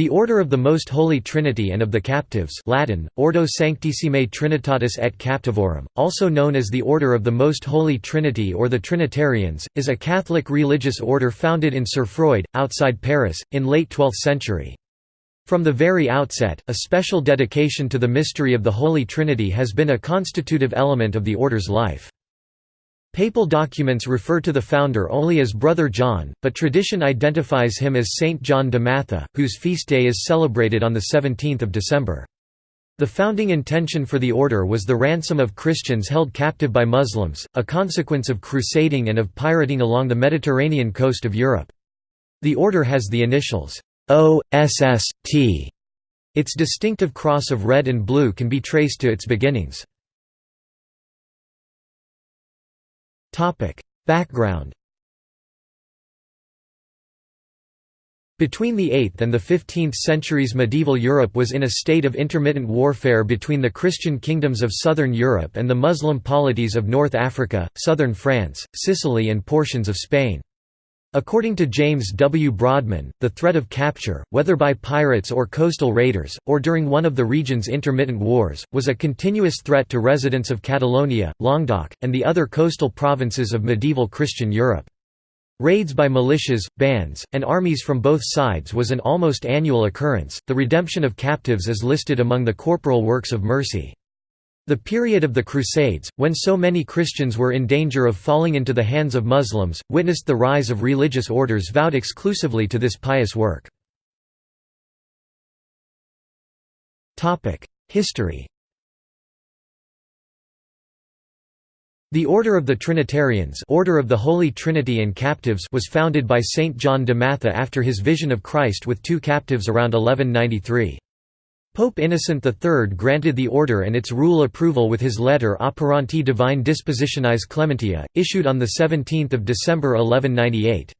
The Order of the Most Holy Trinity and of the Captives Latin, Ordo Sanctissimae Trinitatis et Captivorum, also known as the Order of the Most Holy Trinity or the Trinitarians, is a Catholic religious order founded in Cerfroid, outside Paris, in late 12th century. From the very outset, a special dedication to the mystery of the Holy Trinity has been a constitutive element of the order's life. Papal documents refer to the founder only as Brother John, but tradition identifies him as Saint John de Matha, whose feast day is celebrated on 17 December. The founding intention for the order was the ransom of Christians held captive by Muslims, a consequence of crusading and of pirating along the Mediterranean coast of Europe. The order has the initials O.S.S.T. Its distinctive cross of red and blue can be traced to its beginnings. Background Between the 8th and the 15th centuries medieval Europe was in a state of intermittent warfare between the Christian kingdoms of southern Europe and the Muslim polities of North Africa, southern France, Sicily and portions of Spain. According to James W. Brodman, the threat of capture, whether by pirates or coastal raiders, or during one of the region's intermittent wars, was a continuous threat to residents of Catalonia, Languedoc, and the other coastal provinces of medieval Christian Europe. Raids by militias, bands, and armies from both sides was an almost annual occurrence. The redemption of captives is listed among the corporal works of mercy. The period of the Crusades, when so many Christians were in danger of falling into the hands of Muslims, witnessed the rise of religious orders vowed exclusively to this pious work. History The Order of the Trinitarians Order of the Holy Trinity and Captives was founded by Saint John de Matha after his vision of Christ with two captives around 1193. Pope Innocent III granted the order and its rule approval with his letter Operanti Divine Dispositionis Clementia, issued on 17 December 1198.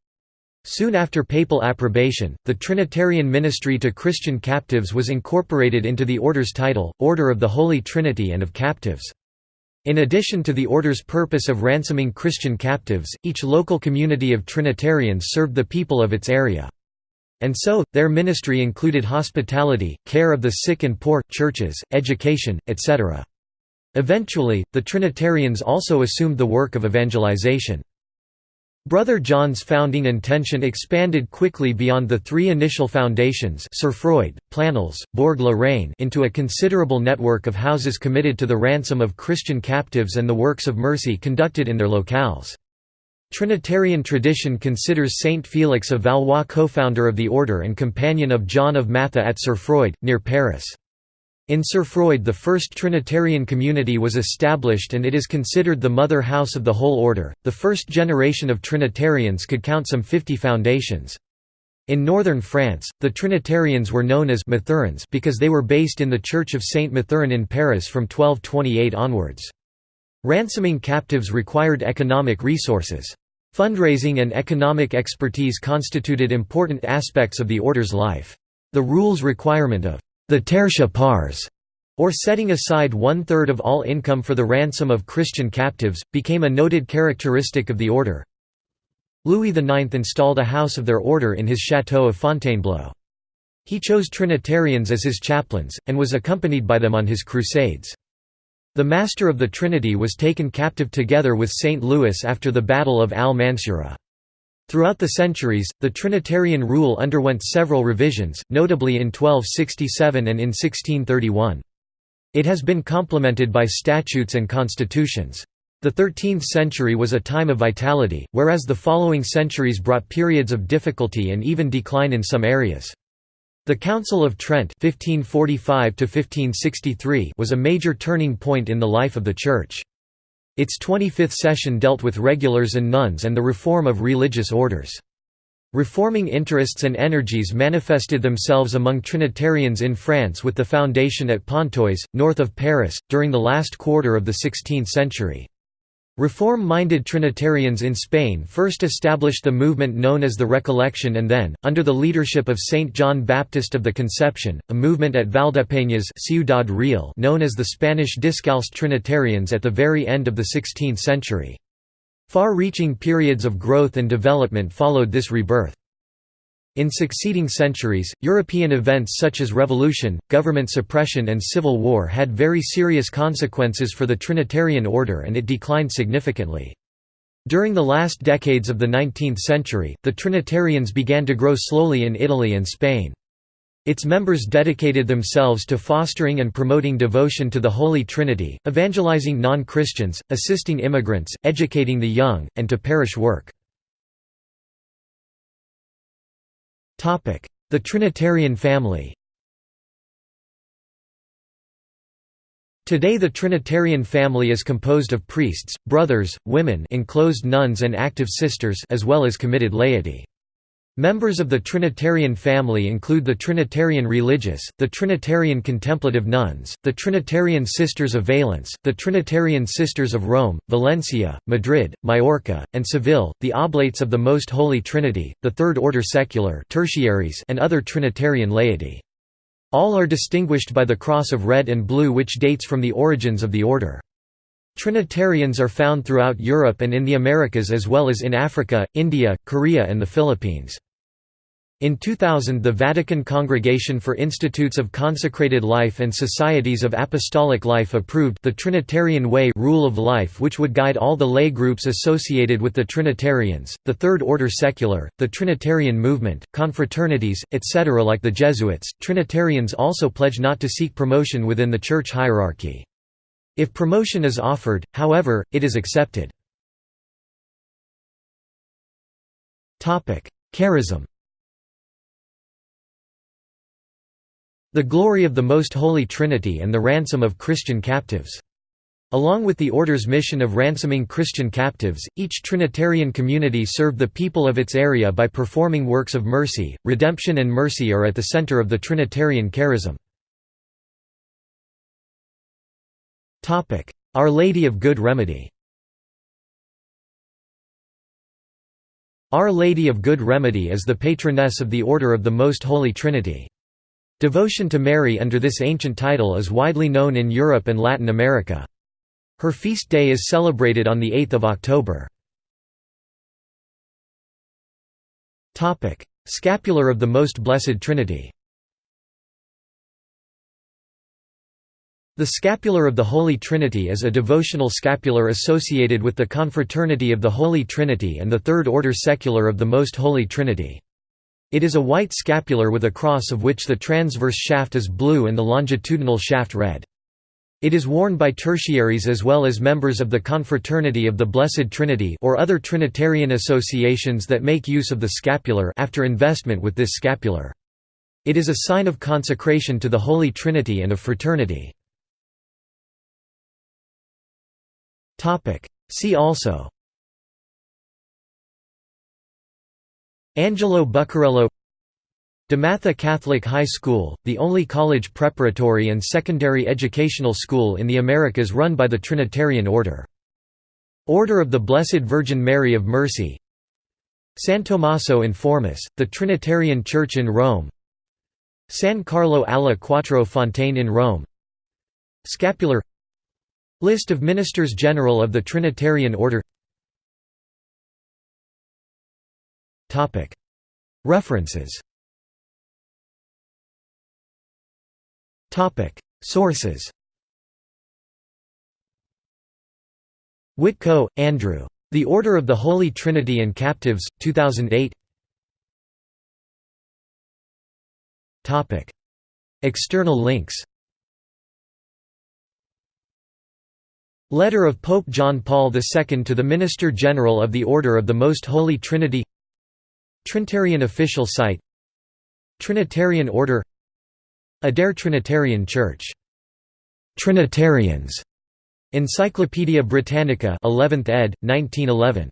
Soon after papal approbation, the Trinitarian ministry to Christian captives was incorporated into the order's title, Order of the Holy Trinity and of Captives. In addition to the order's purpose of ransoming Christian captives, each local community of Trinitarians served the people of its area. And so, their ministry included hospitality, care of the sick and poor, churches, education, etc. Eventually, the Trinitarians also assumed the work of evangelization. Brother John's founding intention expanded quickly beyond the three initial foundations Cerfroid, Planels, Bourg-la-Reine into a considerable network of houses committed to the ransom of Christian captives and the works of mercy conducted in their locales. Trinitarian tradition considers Saint Felix of Valois co-founder of the order and companion of John of Matha at Cerfroid, near Paris. In Cerfroid the first Trinitarian community was established and it is considered the mother house of the whole order. The first generation of Trinitarians could count some 50 foundations. In northern France, the Trinitarians were known as Mathurins because they were based in the Church of Saint Mathurin in Paris from 1228 onwards. Ransoming captives required economic resources. Fundraising and economic expertise constituted important aspects of the order's life. The rules requirement of the tertia pars, or setting aside one-third of all income for the ransom of Christian captives, became a noted characteristic of the order. Louis IX installed a house of their order in his chateau of Fontainebleau. He chose Trinitarians as his chaplains, and was accompanied by them on his crusades. The Master of the Trinity was taken captive together with St. Louis after the Battle of Al-Mansura. Throughout the centuries, the Trinitarian rule underwent several revisions, notably in 1267 and in 1631. It has been complemented by statutes and constitutions. The 13th century was a time of vitality, whereas the following centuries brought periods of difficulty and even decline in some areas. The Council of Trent 1545 was a major turning point in the life of the Church. Its 25th session dealt with regulars and nuns and the reform of religious orders. Reforming interests and energies manifested themselves among Trinitarians in France with the foundation at Pontoise, north of Paris, during the last quarter of the 16th century. Reform-minded Trinitarians in Spain first established the movement known as the Recollection and then, under the leadership of Saint John Baptist of the Conception, a movement at Valdepeñas Ciudad Real known as the Spanish Discalced Trinitarians at the very end of the 16th century. Far-reaching periods of growth and development followed this rebirth. In succeeding centuries, European events such as revolution, government suppression and civil war had very serious consequences for the Trinitarian order and it declined significantly. During the last decades of the 19th century, the Trinitarians began to grow slowly in Italy and Spain. Its members dedicated themselves to fostering and promoting devotion to the Holy Trinity, evangelizing non-Christians, assisting immigrants, educating the young, and to parish work. The Trinitarian family Today the Trinitarian family is composed of priests, brothers, women enclosed nuns and active sisters as well as committed laity. Members of the Trinitarian family include the Trinitarian Religious, the Trinitarian Contemplative Nuns, the Trinitarian Sisters of Valence, the Trinitarian Sisters of Rome, Valencia, Madrid, Majorca, and Seville, the Oblates of the Most Holy Trinity, the Third Order Secular tertiaries and other Trinitarian laity. All are distinguished by the cross of red and blue which dates from the origins of the order. Trinitarians are found throughout Europe and in the Americas as well as in Africa, India, Korea and the Philippines. In 2000 the Vatican Congregation for Institutes of Consecrated Life and Societies of Apostolic Life approved the Trinitarian Way rule of life which would guide all the lay groups associated with the Trinitarians, the Third Order Secular, the Trinitarian Movement, confraternities, etc. Like the Jesuits, Trinitarians also pledge not to seek promotion within the church hierarchy. If promotion is offered, however, it is accepted. Charism The glory of the Most Holy Trinity and the ransom of Christian captives. Along with the Order's mission of ransoming Christian captives, each Trinitarian community served the people of its area by performing works of mercy. Redemption and mercy are at the center of the Trinitarian charism. Our Lady of Good Remedy Our Lady of Good Remedy is the patroness of the Order of the Most Holy Trinity. Devotion to Mary under this ancient title is widely known in Europe and Latin America. Her feast day is celebrated on 8 October. Scapular of the Most Blessed Trinity The Scapular of the Holy Trinity is a devotional scapular associated with the Confraternity of the Holy Trinity and the Third Order Secular of the Most Holy Trinity. It is a white scapular with a cross of which the transverse shaft is blue and the longitudinal shaft red. It is worn by tertiaries as well as members of the Confraternity of the Blessed Trinity or other Trinitarian associations that make use of the scapular after investment with this scapular. It is a sign of consecration to the Holy Trinity and of fraternity. See also. Angelo Buccarello. DeMatha Catholic High School, the only college preparatory and secondary educational school in the Americas run by the Trinitarian Order. Order of the Blessed Virgin Mary of Mercy. San Tommaso in Formis, the Trinitarian Church in Rome. San Carlo alla Quattro Fontane in Rome. Scapular List of Ministers General of the Trinitarian Order. References. Sources. Witko, Andrew. The Order of the Holy Trinity and Captives, 2008 External links Letter of Pope John Paul II to the Minister General of the Order of the Most Holy Trinity Trinitarian official site Trinitarian Order Adair Trinitarian Church. Trinitarians. Encyclopædia Britannica 11th ed. 1911.